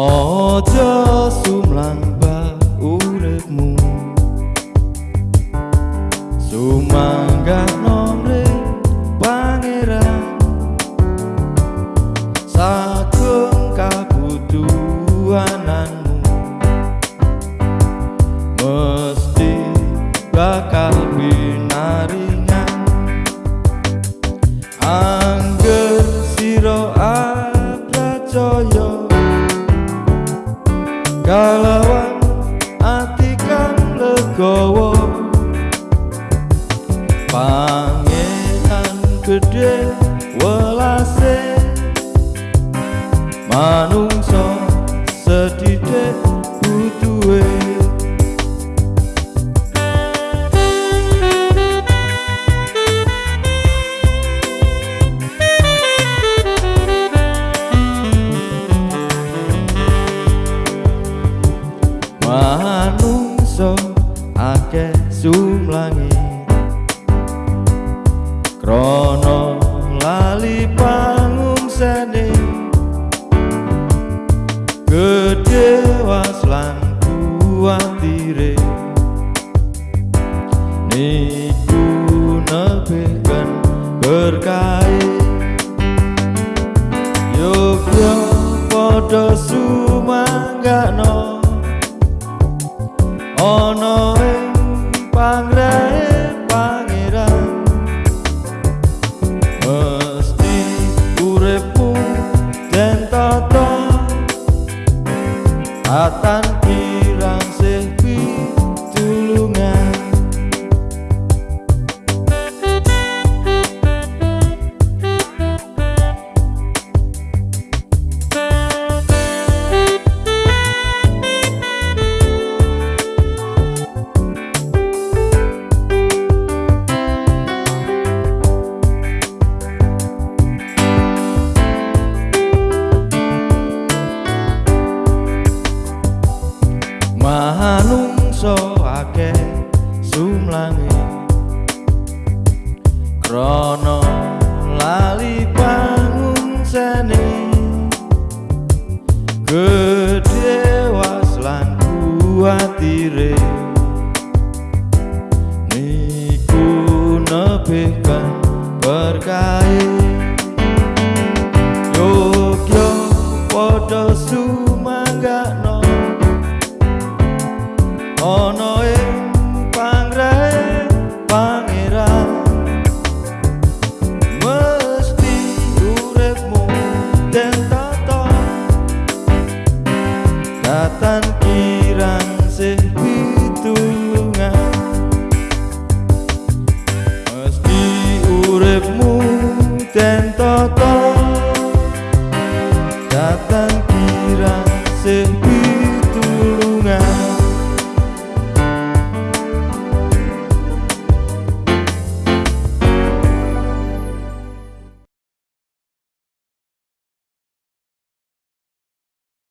Ojo sumlang ba uripmu. Sumangga nomre pangeran. Sagung kabutuhananmu Kalawan ati kang legowo. Pangeran gede welase. Manungso manungso akeh sumlangi. Krono lali pangungsane gede waslan kuatire. Niku nebekan berkait Yogyo podo sumanggano atan kirang sih manungso akeh sumlange krana lali pangungsane gedhe waslan kuatire. Niku nebekan berkait Yogyo podo sumanggano ana ing panggrahe pangeran. Mesti uripmu den tata datan kirang sih pitulungan. Mesti uripmu den tata datan kirang sih